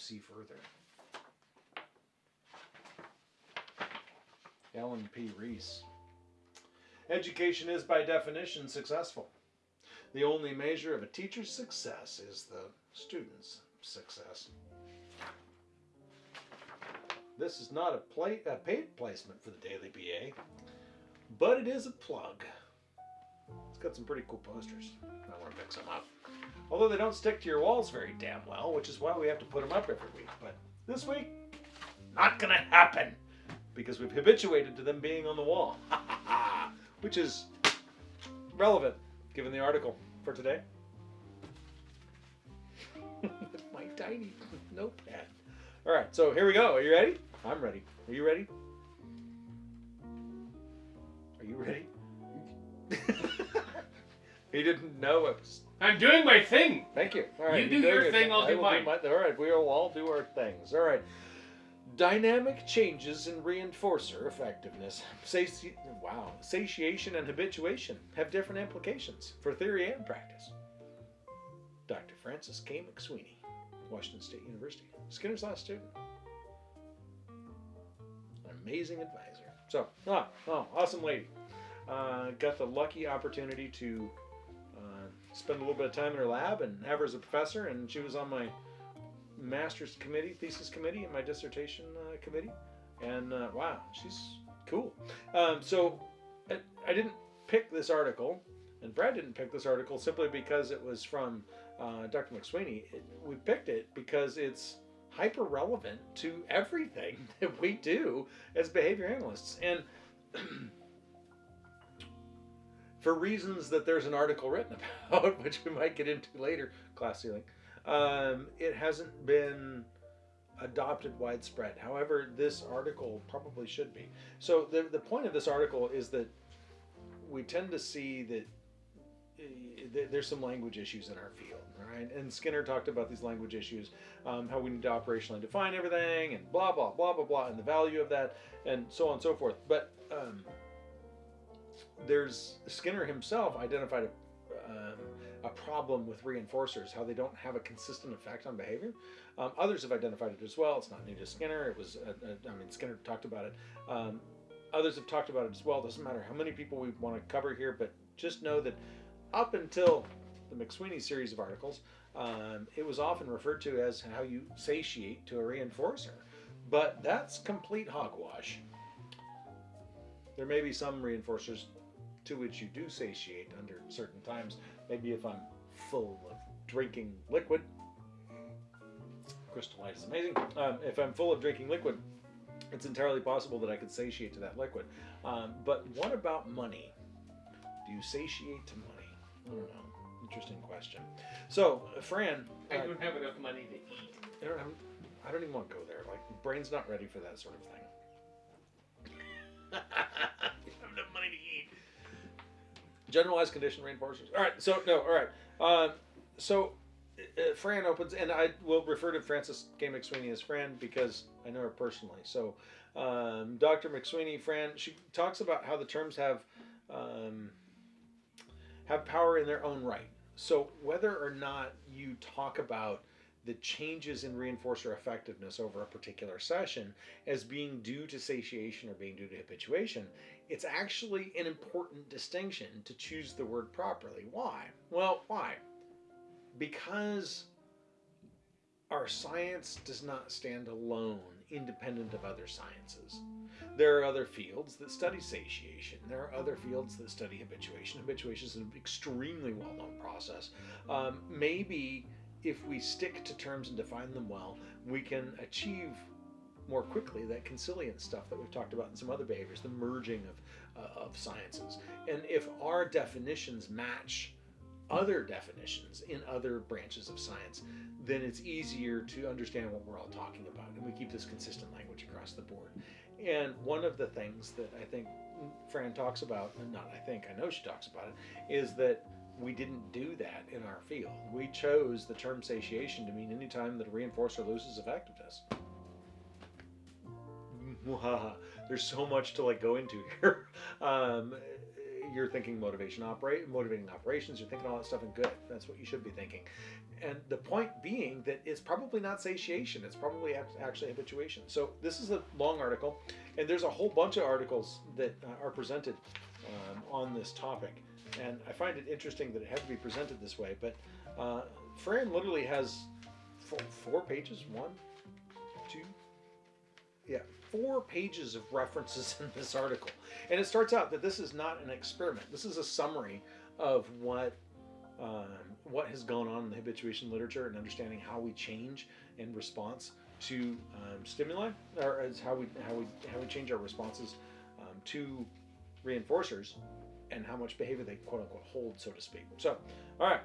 see further. Ellen P. Reese. Education is by definition successful. The only measure of a teacher's success is the student's success. This is not a, pla a paid placement for the Daily BA, but it is a plug. Got some pretty cool posters. I want to pick some up. Although they don't stick to your walls very damn well, which is why we have to put them up every week. But this week, not going to happen because we've habituated to them being on the wall, which is relevant given the article for today. My tiny notepad. All right, so here we go. Are you ready? I'm ready. Are you ready? Are you ready? he didn't know it. Was... I'm doing my thing. Thank you. All right, You do your doing thing, I'll do mine. my- all right, we will all do our things. All right. Dynamic changes in reinforcer effectiveness. Sati- wow. Satiation and habituation have different implications for theory and practice. Dr. Frances K. McSweeney, Washington State University, Skinner's last student. An amazing advisor. So, ah, oh, awesome lady. Uh, got the lucky opportunity to spend a little bit of time in her lab and have her as a professor, and she was on my master's committee, thesis committee, and my dissertation uh, committee. And uh, wow, she's cool. Um, so I, I didn't pick this article, and Brad didn't pick this article simply because it was from uh, Dr. McSweeney. It, we picked it because it's hyper relevant to everything that we do as behavior analysts. And for reasons that there's an article written about, which we might get into later, class ceiling, um, it hasn't been adopted widespread. However, this article probably should be. So the, the point of this article is that we tend to see that uh, there's some language issues in our field, right? And Skinner talked about these language issues, um, how we need to operationally define everything, and blah blah blah blah blah, and the value of that, and so on and so forth. But um, there's Skinner himself identified a, um, a problem with reinforcers, how they don't have a consistent effect on behavior. Um, others have identified it as well. It's not new to Skinner. It was, uh, uh, I mean, Skinner talked about it. Um, others have talked about it as well. Doesn't matter how many people we want to cover here, but just know that up until the McSweeney series of articles, um, it was often referred to as how you satiate to a reinforcer. But that's complete hogwash. There may be some reinforcers to which you do satiate under certain times. Maybe if I'm full of drinking liquid, Crystal Light is amazing. Um, if I'm full of drinking liquid, it's entirely possible that I could satiate to that liquid. Um, but what about money? Do you satiate to money? I don't know. Interesting question. So, Fran, I uh, don't have enough money to eat. I don't, have, I don't even want to go there. Like, brain's not ready for that sort of thing. Generalized condition reinforcers. All right. So no. All right. Um, so uh, Fran opens, and I will refer to Frances K. McSweeney as Fran because I know her personally. So um, Dr. McSweeney, Fran, she talks about how the terms have um, have power in their own right. So whether or not you talk about the changes in reinforcer effectiveness over a particular session as being due to satiation or being due to habituation, it's actually an important distinction to choose the word properly. Why? Well, why? Because our science does not stand alone, independent of other sciences. There are other fields that study satiation. There are other fields that study habituation. Habituation is an extremely well known process. Um, maybe if we stick to terms and define them well, we can achieve more quickly that consilient stuff that we've talked about in some other behaviors, the merging of, uh, of sciences. And if our definitions match other definitions in other branches of science, then it's easier to understand what we're all talking about. And we keep this consistent language across the board. And one of the things that I think Fran talks about, and not I think, I know she talks about it, is that we didn't do that in our field. We chose the term satiation to mean any time that a reinforcer loses effectiveness. There's so much to like go into here. Um, you're thinking motivation operate motivating operations you're thinking all that stuff and good that's what you should be thinking and the point being that it's probably not satiation it's probably actually habituation so this is a long article And there's a whole bunch of articles that uh, are presented um, on this topic. And I find it interesting that it had to be presented this way. But uh, Fran literally has four, four pages one, two, yeah, four pages of references in this article. And it starts out that this is not an experiment, this is a summary of what. Um, what has gone on in the habituation literature and understanding how we change in response to um, stimuli, or as how we how we how we change our responses um, to reinforcers, and how much behavior they quote unquote hold, so to speak. So, all right.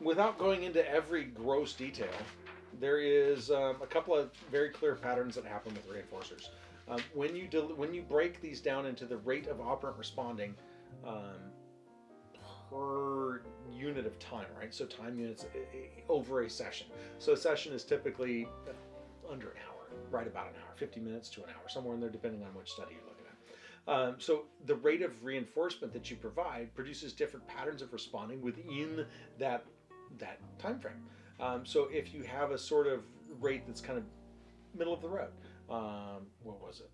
Without going into every gross detail, there is um, a couple of very clear patterns that happen with reinforcers. Um, when you when you break these down into the rate of operant responding um, per unit of time, right? So time units over a session. So a session is typically under an hour, right about an hour, 50 minutes to an hour, somewhere in there, depending on which study you're looking at. Um, so the rate of reinforcement that you provide produces different patterns of responding within that that time frame. Um, so if you have a sort of rate that's kind of middle of the road, um, what was it?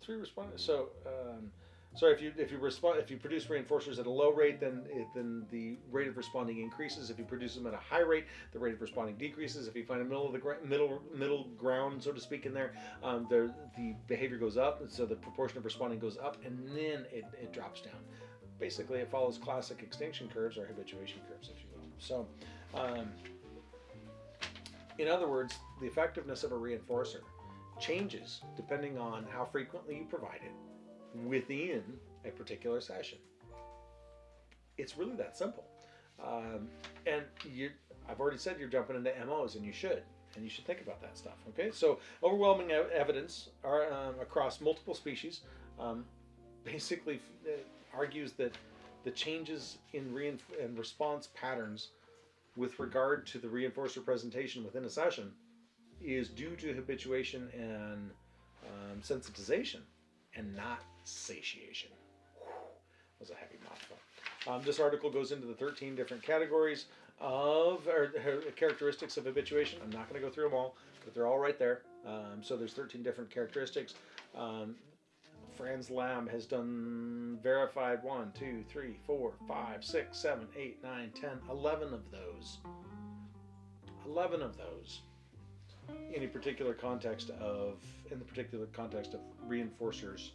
Three responders. So um, so if you if you respond if you produce reinforcers at a low rate, then it, then the rate of responding increases. If you produce them at a high rate, the rate of responding decreases. If you find a middle of the gra- middle middle ground, so to speak, in there, um, the the behavior goes up, so the proportion of responding goes up, and then it, it drops down. Basically, it follows classic extinction curves or habituation curves, if you will. So, um, in other words, the effectiveness of a reinforcer changes depending on how frequently you provide it within a particular session. It's really that simple. Um, and you, I've already said you're jumping into MOs, and you should, and you should think about that stuff. Okay, so overwhelming evidence are, um, across multiple species um, basically uh, argues that the changes in and response patterns with regard to the reinforcer presentation within a session is due to habituation and um, sensitization and not satiation. Was a heavy mouthful. Um, this article goes into the 13 different categories of or, or characteristics of habituation. I'm not going to go through them all, but they're all right there. Um, so there's 13 different characteristics. Fran's lab has done verified 1, 2, 3, 4, 5, 6, 7, 8, 9, 10, 11 of those. 11 of those in a particular context of in the particular context of reinforcers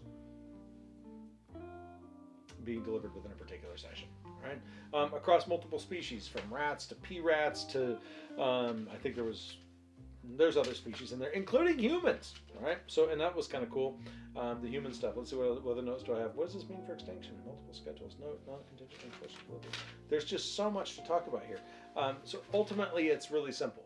being delivered within a particular session right um, across multiple species from rats to pea rats to um, i think there was there's other species in there including humans right? So and that was kind of cool. Um, the human stuff. Let's see what, what other notes do i have. What does this mean for extinction? Multiple schedules. No non-contingent reinforcement there's just so much to talk about here. Um, so ultimately it's really simple.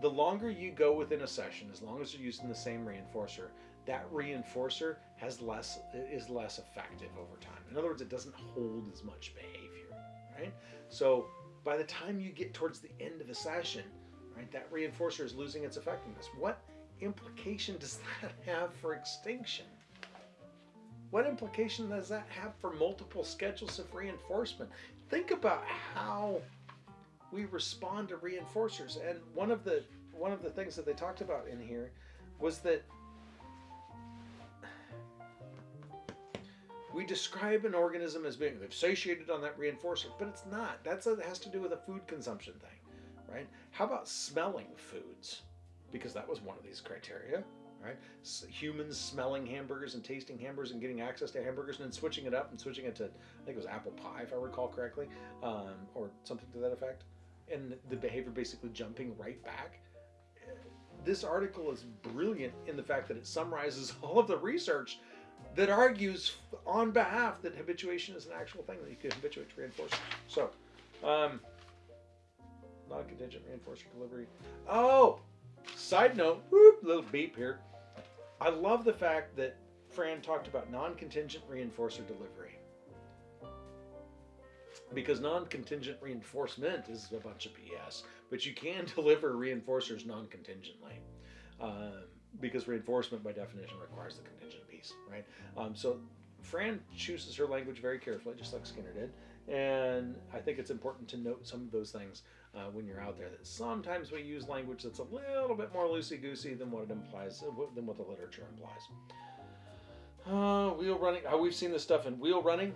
The longer you go within a session, as long as you're using the same reinforcer, that reinforcer has less is less effective over time. In other words, it doesn't hold as much behavior, right? So by the time you get towards the end of a session, right, that reinforcer is losing its effectiveness. What implication does that have for extinction? What implication does that have for multiple schedules of reinforcement? Think about how we respond to reinforcers. And one of the one of the things that they talked about in here was that we describe an organism as being they've satiated on that reinforcer, but it's not. That's a, has to do with a food consumption thing, right? How about smelling foods? Because that was one of these criteria, right? S- humans smelling hamburgers and tasting hamburgers and getting access to hamburgers and then switching it up and switching it to I think it was apple pie if I recall correctly, um, or something to that effect and the behavior basically jumping right back. This article is brilliant in the fact that it summarizes all of the research that argues on behalf that habituation is an actual thing that you can habituate to reinforcers. So, um, non-contingent reinforcer delivery. Oh, side note, whoop, little beep here. I love the fact that Fran talked about non-contingent reinforcer delivery because non-contingent reinforcement is a bunch of BS. But you can deliver reinforcers non-contingently, um, because reinforcement by definition requires the contingent piece, right? Um, so Fran chooses her language very carefully, just like Skinner did, and I think it's important to note some of those things uh, when you're out there that sometimes we use language that's a little bit more loosey goosey than what it implies, uh, than what the literature implies. Uh, wheel running. Uh, we've seen this stuff in wheel running,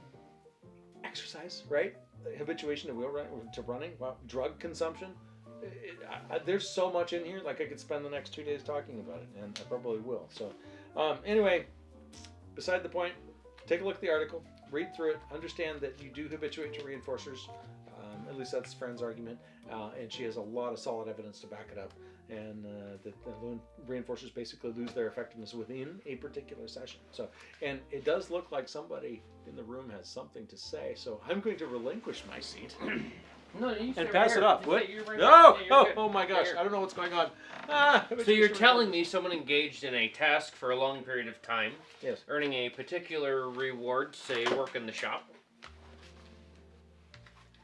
exercise, right? Habituation to wheel running, to running. Wow. Drug consumption. It, I, I, there's so much in here. Like I could spend the next two days talking about it, and I probably will. So, um, anyway, beside the point. Take a look at the article. Read through it. Understand that you do habituate to reinforcers. At least that's Fran's argument, uh, and she has a lot of solid evidence to back it up. And uh, that the reinforcers basically lose their effectiveness within a particular session. So, and it does look like somebody in the room has something to say. So I'm going to relinquish my seat. No, you and pass right it off. What? right No! Yeah, you're Oh, oh my gosh! I don't know what's going on. Ah, So you're telling me someone engaged in a task for a long period of time, Yes. earning a particular reward, say work in the shop,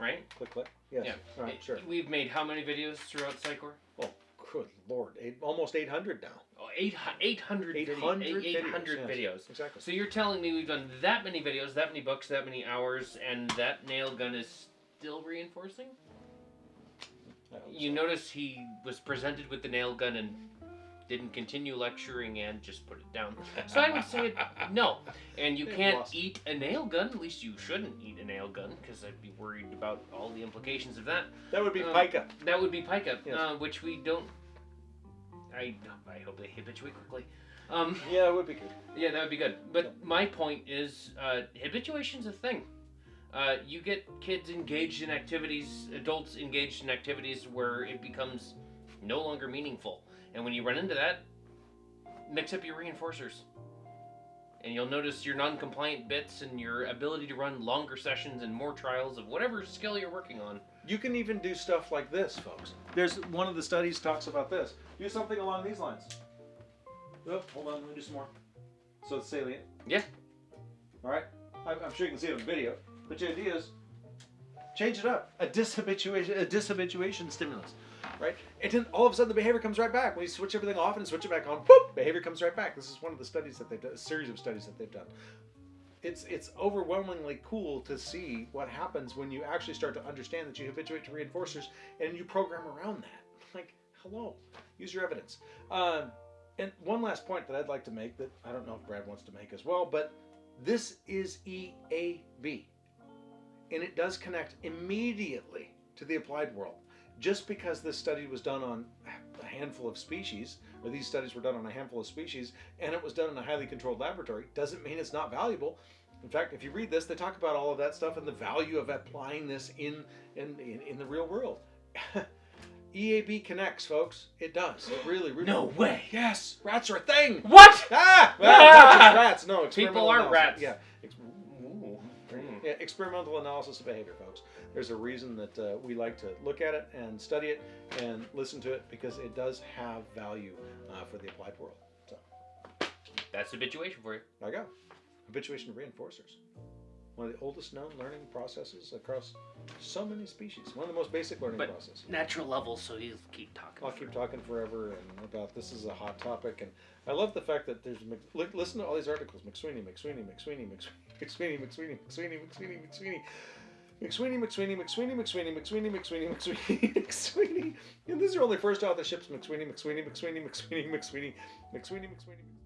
right? Click, click. Yes. Yeah. All right. Sure. We've made how many videos throughout Psychor? Oh, good lord! Eight, almost 800 now. Oh, eight, 800, 800 video, videos, 800 yes. videos. Exactly. So you're telling me we've done that many videos, that many books, that many hours, and that nail gun is still reinforcing? You so. notice he was presented with the nail gun and didn't continue lecturing and just put it down. So I would say no. And you can't eat a nail gun. At least you shouldn't eat a nail gun because I'd be worried about all the implications of that. That would be Um, pica. That would be pica, Yes. uh, which we don't. I I hope they habituate quickly. Um, Yeah, it would be good. yeah, that would be good. But my point is, uh, habituation's a thing. Uh, you get kids engaged in activities, adults engaged in activities where it becomes no longer meaningful. And when you run into that, mix up your reinforcers. And you'll notice your non compliant bits and your ability to run longer sessions and more trials of whatever skill you're working on. You can even do stuff like this, folks. There's one of the studies talks about this. Do something along these lines. Oh, hold on, let me do some more. So it's salient. Yeah. All right. I'm, I'm sure you can see it on video. But the idea is, change it up. A dishabituation, a dishabituation stimulus, right? And then all of a sudden the behavior comes right back. When you switch everything off and switch it back on, behavior comes right back. This is one of the studies that they've done, a series of studies that they've done. It's it's overwhelmingly cool to see what happens when you actually start to understand that you habituate to reinforcers and you program around that. Like, hello, use your evidence. Um, and one last point that I'd like to make that I don't know if Brad wants to make as well, but this is EAB. And it does connect immediately to the applied world. Just because this study was done on a handful of species, or these studies were done on a handful of species, and it was done in a highly controlled laboratory, doesn't mean it's not valuable. In fact, if you read this, they talk about all of that stuff and the value of applying this in in, in, in the real world. EAB connects, folks. It does. It really, really. No way. Yes, rats are a thing. What? Ah, well, Ah! not just rats. No, People are analysis. rats. Yeah, Ooh. yeah, experimental analysis of behavior, folks. There's a reason that uh, we like to look at it and study it and listen to it because it does have value uh, for the applied world. So That's habituation for you. there you go. Habituation reinforcers. One of the oldest known learning processes across so many species. One of the most basic learning But- processes. Natural level, so you keep talking. I'll keep talking forever and about this is a hot topic, and I love the fact that there's listen to all these articles: McSweeney, McSweeney, McSweeney, McSweeney, McSweeney, McSweeney, McSweeney, McSweeney, McSweeney, McSweeney, McSweeney, McSweeney, McSweeney, McSweeney, McSweeney, McSweeney, and these are only first authorships: McSweeney, McSweeney, McSweeney, McSweeney, McSweeney, McSweeney, McSweeney, McSweeney.